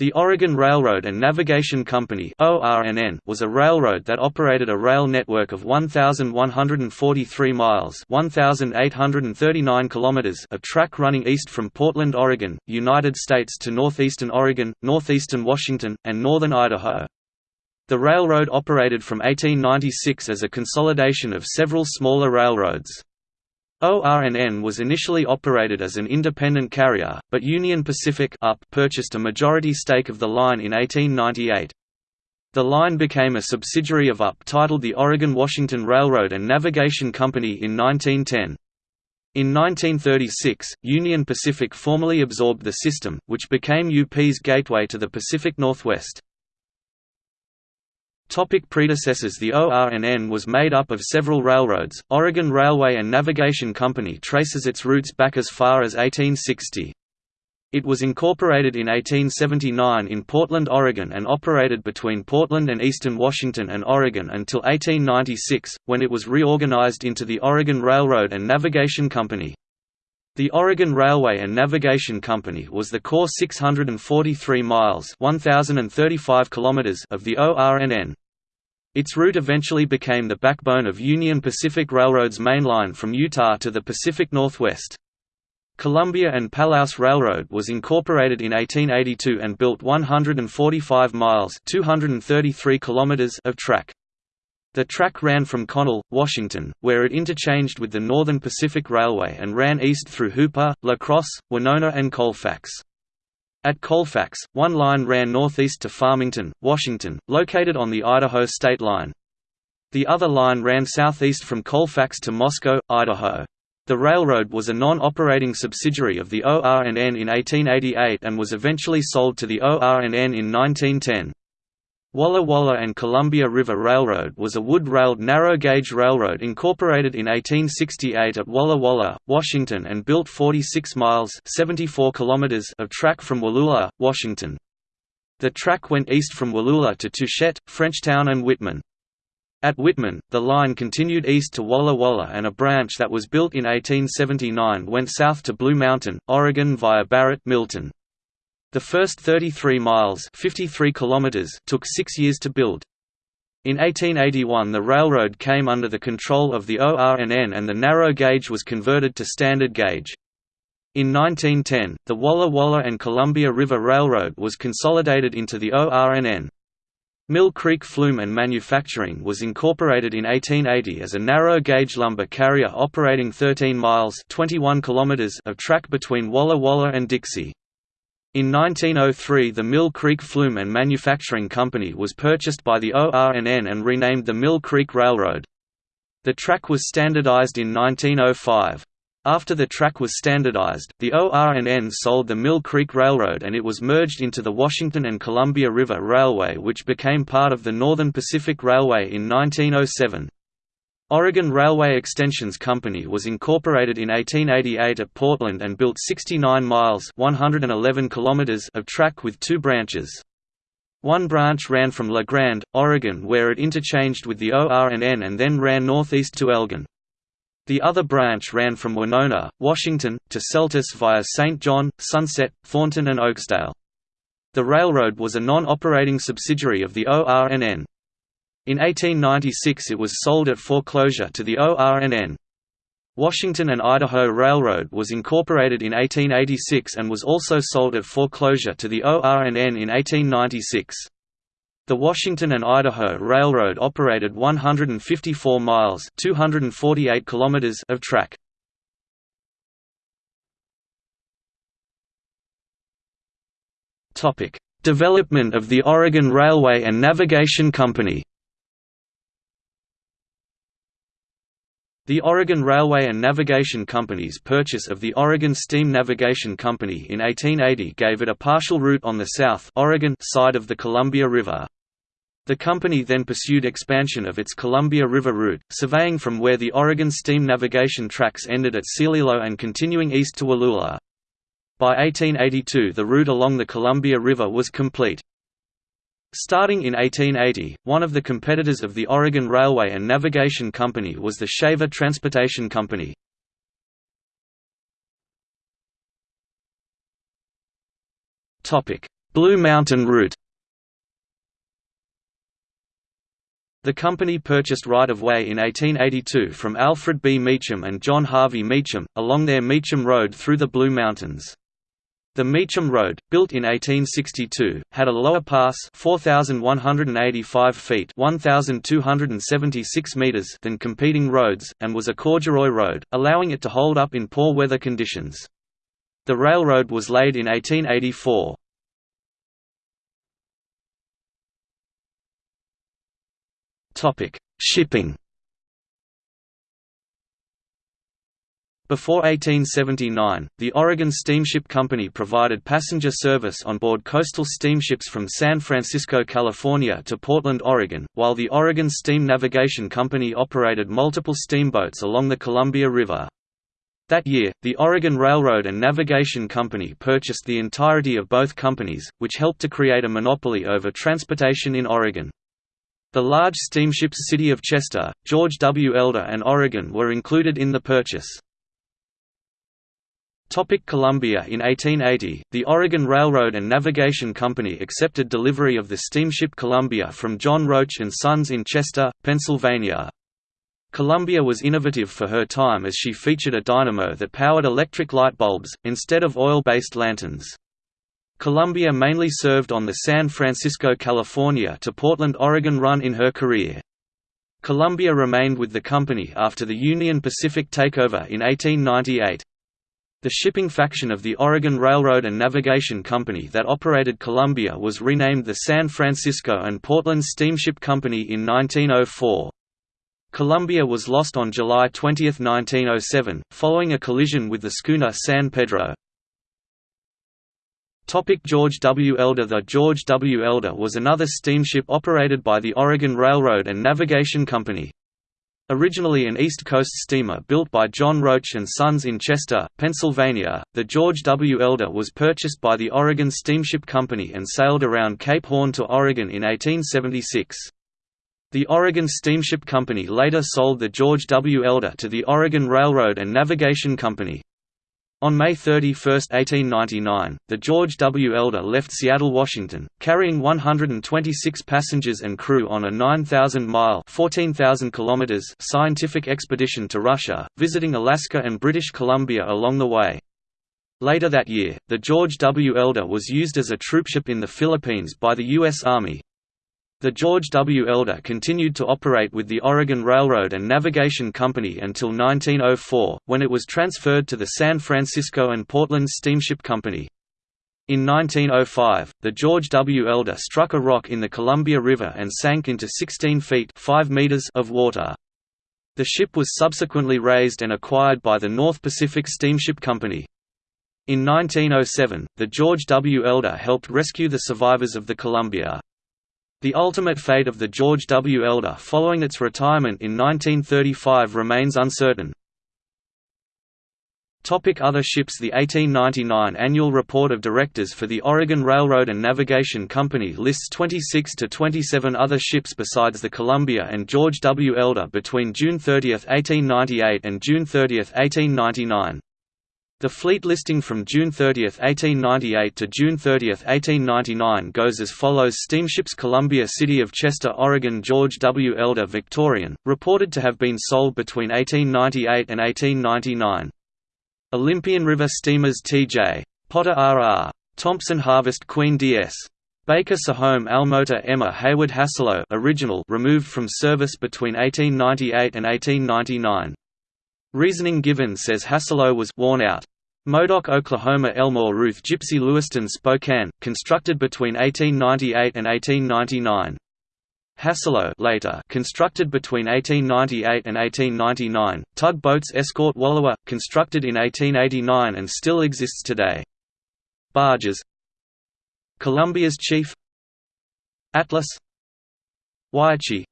The Oregon Railroad and Navigation Company was a railroad that operated a rail network of 1,143 miles 1,839 kilometers of track running east from Portland, Oregon, United States to northeastern Oregon, northeastern Washington, and northern Idaho. The railroad operated from 1896 as a consolidation of several smaller railroads. ORNN was initially operated as an independent carrier, but Union Pacific UP purchased a majority stake of the line in 1898. The line became a subsidiary of UP titled the Oregon-Washington Railroad and Navigation Company in 1910. In 1936, Union Pacific formally absorbed the system, which became UP's gateway to the Pacific Northwest. Topic predecessors The ORNN was made up of several railroads. Oregon Railway and Navigation Company traces its roots back as far as 1860. It was incorporated in 1879 in Portland, Oregon and operated between Portland and eastern Washington and Oregon until 1896, when it was reorganized into the Oregon Railroad and Navigation Company. The Oregon Railway and Navigation Company was the core 643 miles 1035 kilometers of the ORNN. Its route eventually became the backbone of Union Pacific Railroad's main line from Utah to the Pacific Northwest. Columbia and Palouse Railroad was incorporated in 1882 and built 145 miles 233 kilometers of track. The track ran from Connell, Washington, where it interchanged with the Northern Pacific Railway and ran east through Hooper, La Crosse, Winona and Colfax. At Colfax, one line ran northeast to Farmington, Washington, located on the Idaho state line. The other line ran southeast from Colfax to Moscow, Idaho. The railroad was a non-operating subsidiary of the ORNN in 1888 and was eventually sold to the ORNN in 1910. Walla Walla and Columbia River Railroad was a wood-railed narrow-gauge railroad incorporated in 1868 at Walla Walla, Washington and built 46 miles 74 kilometers of track from Wallula, Washington. The track went east from Wallula to Touchet, Frenchtown and Whitman. At Whitman, the line continued east to Walla Walla and a branch that was built in 1879 went south to Blue Mountain, Oregon via Barrett Milton. The first 33 miles 53 kilometers took six years to build. In 1881 the railroad came under the control of the ORNN and the narrow gauge was converted to standard gauge. In 1910, the Walla Walla and Columbia River Railroad was consolidated into the ORNN. Mill Creek Flume and Manufacturing was incorporated in 1880 as a narrow-gauge lumber carrier operating 13 miles 21 kilometers of track between Walla Walla and Dixie. In 1903 the Mill Creek Flume and Manufacturing Company was purchased by the ORNN and renamed the Mill Creek Railroad. The track was standardized in 1905. After the track was standardized, the ORNN sold the Mill Creek Railroad and it was merged into the Washington and Columbia River Railway which became part of the Northern Pacific Railway in 1907. Oregon Railway Extensions Company was incorporated in 1888 at Portland and built 69 miles 111 kilometers of track with two branches. One branch ran from La Grande, Oregon where it interchanged with the ORNN and then ran northeast to Elgin. The other branch ran from Winona, Washington, to Seltice via St. John, Sunset, Thornton and Oakesdale. The railroad was a non-operating subsidiary of the ORNN. In 1896 it was sold at foreclosure to the ORNN. Washington and Idaho Railroad was incorporated in 1886 and was also sold at foreclosure to the ORNN in 1896. The Washington and Idaho Railroad operated 154 miles 248 kilometers of track. Development of the Oregon Railway and Navigation Company The Oregon Railway and Navigation Company's purchase of the Oregon Steam Navigation Company in 1880 gave it a partial route on the south Oregon side of the Columbia River. The company then pursued expansion of its Columbia River route, surveying from where the Oregon steam navigation tracks ended at Celilo and continuing east to Wallula. By 1882 the route along the Columbia River was complete. Starting in 1880, one of the competitors of the Oregon Railway and Navigation Company was the Shaver Transportation Company. Blue Mountain Route The company purchased right-of-way in 1882 from Alfred B. Meacham and John Harvey Meacham, along their Meacham Road through the Blue Mountains. The Meacham Road, built in 1862, had a lower pass 4,185 feet 1,276 meters than competing roads, and was a corduroy road, allowing it to hold up in poor weather conditions. The railroad was laid in 1884. Shipping Before 1879, the Oregon Steamship Company provided passenger service on board coastal steamships from San Francisco, California to Portland, Oregon, while the Oregon Steam Navigation Company operated multiple steamboats along the Columbia River. That year, the Oregon Railroad and Navigation Company purchased the entirety of both companies, which helped to create a monopoly over transportation in Oregon. The large steamships City of Chester, George W. Elder and Oregon were included in the purchase. Topic Columbia In 1880, the Oregon Railroad and Navigation Company accepted delivery of the steamship Columbia from John Roach and Sons in Chester, Pennsylvania. Columbia was innovative for her time as she featured a dynamo that powered electric light bulbs, instead of oil-based lanterns. Columbia mainly served on the San Francisco, California to Portland, Oregon run in her career. Columbia remained with the company after the Union Pacific takeover in 1898. The shipping faction of the Oregon Railroad and Navigation Company that operated Columbia was renamed the San Francisco and Portland Steamship Company in 1904. Columbia was lost on July 20, 1907, following a collision with the schooner San Pedro. Topic George W. Elder The George W. Elder was another steamship operated by the Oregon Railroad and Navigation Company. Originally an East Coast steamer built by John Roach and Sons in Chester, Pennsylvania, the George W. Elder was purchased by the Oregon Steamship Company and sailed around Cape Horn to Oregon in 1876. The Oregon Steamship Company later sold the George W. Elder to the Oregon Railroad and Navigation Company. On May 31, 1899, the George W. Elder left Seattle, Washington, carrying 126 passengers and crew on a 9,000-mile scientific expedition to Russia, visiting Alaska and British Columbia along the way. Later that year, the George W. Elder was used as a troopship in the Philippines by the U.S. Army, the George W. Elder continued to operate with the Oregon Railroad and Navigation Company until 1904, when it was transferred to the San Francisco and Portland Steamship Company. In 1905, the George W. Elder struck a rock in the Columbia River and sank into 16 feet 5 meters of water. The ship was subsequently raised and acquired by the North Pacific Steamship Company. In 1907, the George W. Elder helped rescue the survivors of the Columbia. The ultimate fate of the George W. Elder following its retirement in 1935 remains uncertain. Topic other ships The 1899 Annual Report of Directors for the Oregon Railroad and Navigation Company lists 26 to 27 other ships besides the Columbia and George W. Elder between June 30, 1898 and June 30, 1899. The fleet listing from June 30, 1898 to June 30, 1899 goes as follows Steamships Columbia City of Chester Oregon George W. Elder Victorian, reported to have been sold between 1898 and 1899. Olympian River Steamers T.J. Potter R.R. Thompson Harvest Queen D.S. Baker Sahome Almota Emma Hayward Hassalo original removed from service between 1898 and 1899. Reasoning given says Hassalo was worn out. Modoc Oklahoma Elmore Ruth Gypsy Lewiston Spokane, constructed between 1898 and 1899. Hassalo later constructed between 1898 and 1899, tugboats Escort Wallowa, constructed in 1889 and still exists today. Barges. Columbia's Chief. Atlas. Wyatchee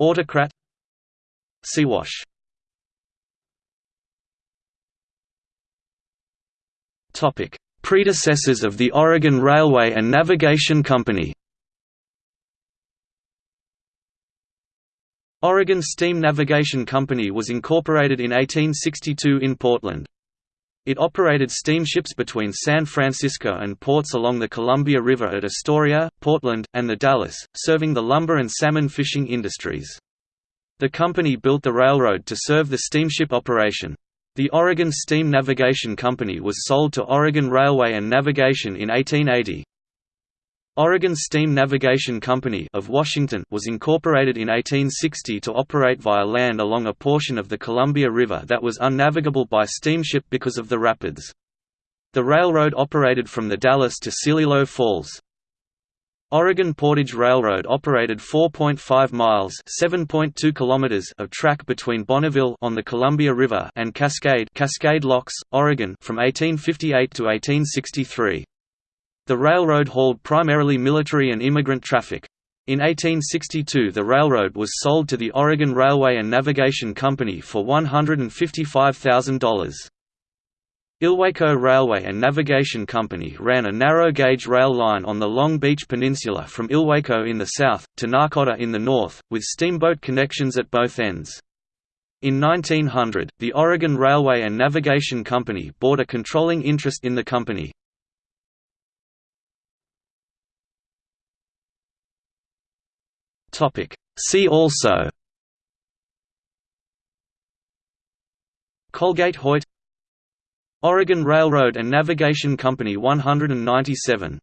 Autocrat. Siwash Predecessors of the Oregon Railway and Navigation Company Oregon Steam Navigation Company was incorporated in 1862 in Portland. It operated steamships between San Francisco and ports along the Columbia River at Astoria, Portland, and the Dalles, serving the lumber and salmon fishing industries. The company built the railroad to serve the steamship operation. The Oregon Steam Navigation Company was sold to Oregon Railway and Navigation in 1880. Oregon Steam Navigation Company of Washington was incorporated in 1860 to operate via land along a portion of the Columbia River that was unnavigable by steamship because of the rapids. The railroad operated from the Dalles to Celilo Falls. Oregon Portage Railroad operated 4.5 miles (7.2 kilometers) of track between Bonneville on the Columbia River and Cascade, Cascade Locks, Oregon from 1858 to 1863. The railroad hauled primarily military and immigrant traffic. In 1862 the railroad was sold to the Oregon Railway and Navigation Company for $155,000. Ilwaco Railway and Navigation Company ran a narrow-gauge rail line on the Long Beach Peninsula from Ilwaco in the south, to Nahcotta in the north, with steamboat connections at both ends. In 1900, the Oregon Railway and Navigation Company bought a controlling interest in the company. See also Colgate Hoyt Oregon Railroad and Navigation Company 197